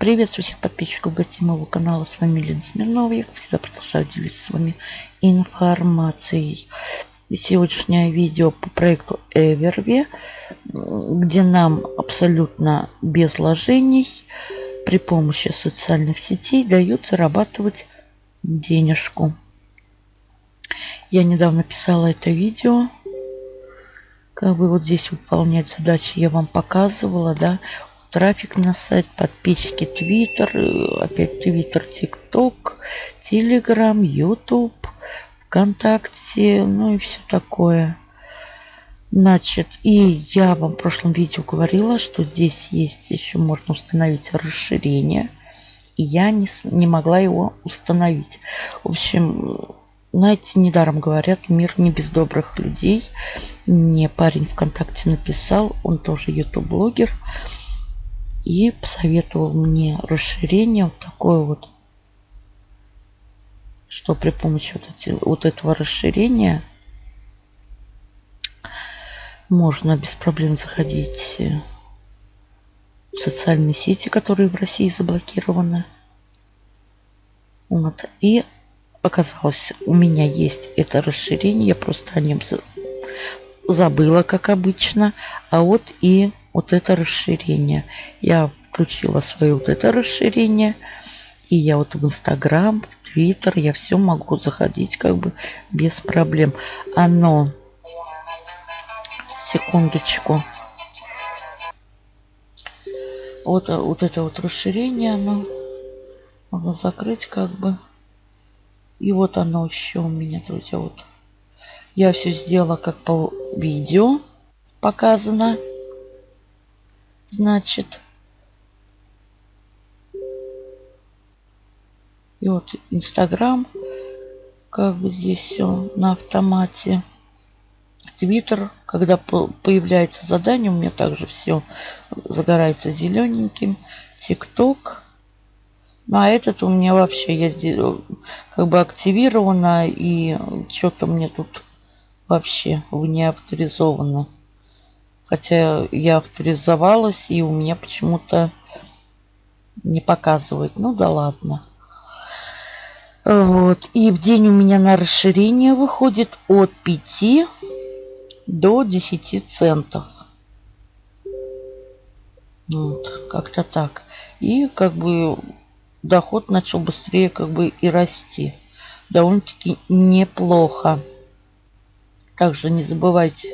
Приветствую всех подписчиков гостей моего канала. С вами Лена Смирнова. Я, как всегда, продолжаю делиться с вами информацией. Сегодняшнее видео по проекту Evervi, где нам абсолютно без вложений при помощи социальных сетей дают зарабатывать денежку. Я недавно писала это видео. Как бы вот здесь выполнять задачи я вам показывала, да трафик на сайт, подписчики Твиттер, опять Твиттер, ТикТок, Телеграм, Ютуб, ВКонтакте, ну и все такое. Значит, и я вам в прошлом видео говорила, что здесь есть еще можно установить расширение. И я не, не могла его установить. В общем, знаете, недаром говорят, мир не без добрых людей. Мне парень ВКонтакте написал, он тоже ютуб-блогер и посоветовал мне расширение вот такое вот, что при помощи вот, эти, вот этого расширения можно без проблем заходить в социальные сети, которые в России заблокированы. Вот. И оказалось, у меня есть это расширение, я просто о нем забыла, как обычно. А вот и вот это расширение. Я включила свое вот это расширение. И я вот в Инстаграм, в Твиттер, я все могу заходить как бы без проблем. Оно... Секундочку. Вот, вот это вот расширение, оно можно закрыть как бы. И вот оно еще у меня, друзья, вот. Я все сделала как по видео показано. Значит, и вот Инстаграм, как бы здесь все на автомате. Твиттер, когда появляется задание, у меня также все загорается зелененьким. ТикТок. Ну, а этот у меня вообще, я здесь как бы активировано, и что-то мне тут вообще не авторизовано. Хотя я авторизовалась, и у меня почему-то не показывает. Ну да ладно. Вот. И в день у меня на расширение выходит от 5 до 10 центов. Вот, как-то так. И как бы доход начал быстрее как бы и расти. Довольно-таки неплохо. Также не забывайте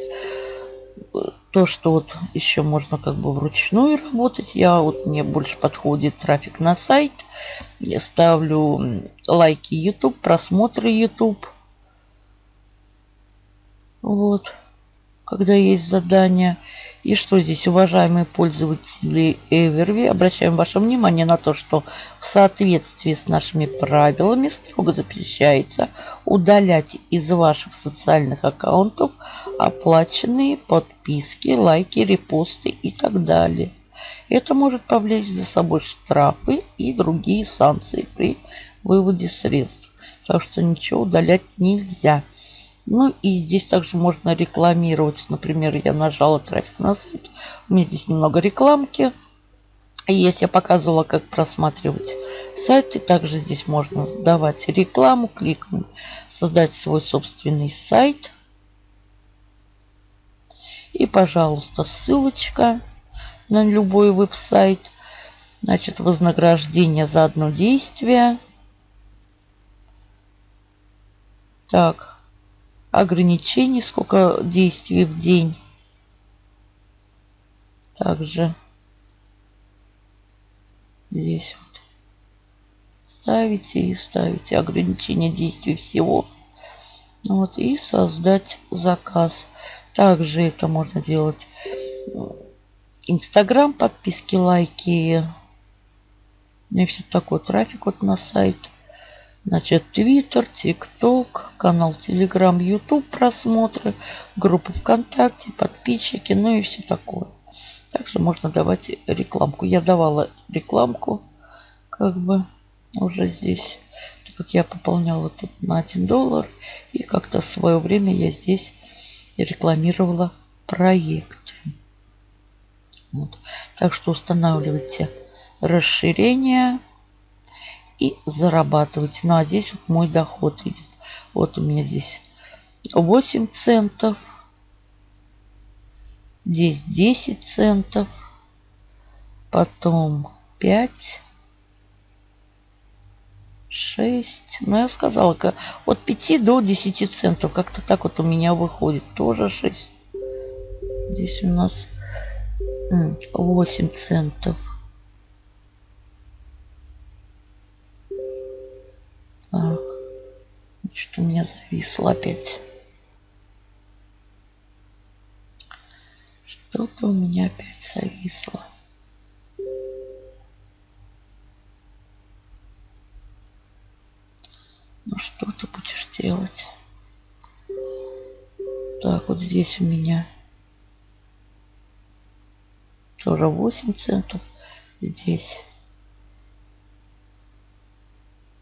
то, что вот еще можно как бы вручную работать. Я вот мне больше подходит трафик на сайт. Я ставлю лайки YouTube, просмотры YouTube. Вот. Когда есть задание. И что здесь, уважаемые пользователи Evervi, обращаем ваше внимание на то, что в соответствии с нашими правилами строго запрещается удалять из ваших социальных аккаунтов оплаченные подписки, лайки, репосты и так далее. Это может повлечь за собой штрафы и другие санкции при выводе средств. Так что ничего удалять нельзя. Ну и здесь также можно рекламировать. Например, я нажала трафик на сайт. У меня здесь немного рекламки. Если я показывала, как просматривать сайты, также здесь можно давать рекламу, кликнуть, создать свой собственный сайт. И, пожалуйста, ссылочка на любой веб-сайт. Значит, вознаграждение за одно действие. Так, ограничений, сколько действий в день. Также здесь вот ставите и ставите ограничение действий всего. Вот, и создать заказ. Также это можно делать Инстаграм, подписки, лайки. Ну и все такой трафик вот на сайт. Значит, Твиттер, ТикТок, канал Телеграм, Ютуб просмотры, группа ВКонтакте, подписчики, ну и все такое. Также можно давать рекламку. Я давала рекламку, как бы, уже здесь, так как я пополняла тут на 1 доллар. И как-то в свое время я здесь рекламировала проекты. Вот. Так что устанавливайте расширение и зарабатывать. Ну а здесь вот мой доход идет. Вот у меня здесь 8 центов. Здесь 10 центов. Потом 5. 6. Ну, я сказала, от 5 до 10 центов. Как-то так вот у меня выходит. Тоже 6. Здесь у нас 8 центов. Так. Что-то у меня зависло опять. Что-то у меня опять зависло. Что ты будешь делать? Так, вот здесь у меня тоже 8 центов. Здесь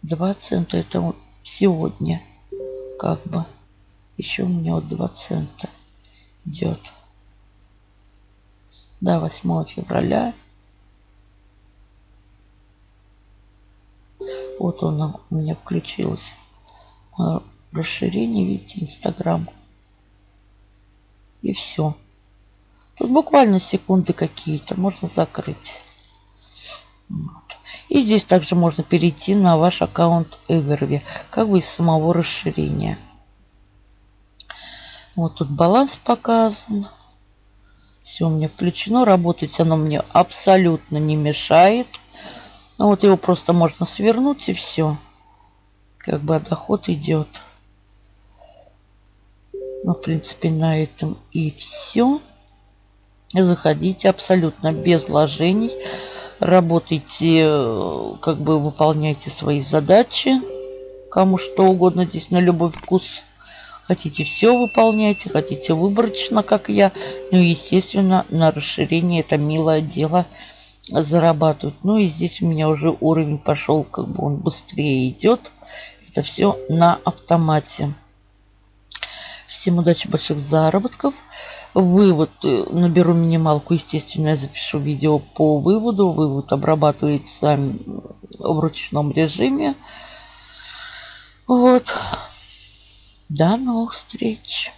2 цента. Это сегодня как бы. Еще у меня вот 2 цента идет. До 8 февраля. Вот он у меня включилось. Расширение, видите, Инстаграм. И все. Тут буквально секунды какие-то. Можно закрыть. И здесь также можно перейти на ваш аккаунт Evervy, как бы из самого расширения. Вот тут баланс показан. Все у меня включено. Работать оно мне абсолютно не мешает. Ну вот его просто можно свернуть и все. Как бы доход идет. Ну, в принципе, на этом и все. Заходите абсолютно без вложений. Работайте, э, как бы выполняйте свои задачи. Кому что угодно здесь на любой вкус. Хотите все выполняйте, хотите выборочно, как я. Ну, естественно, на расширение это милое дело зарабатывать. Ну и здесь у меня уже уровень пошел, как бы он быстрее идет. Это все на автомате. Всем удачи, больших заработков. Вывод. Э, наберу минималку, естественно, я запишу видео по выводу. Вывод обрабатывается в ручном режиме. Вот. До новых встреч.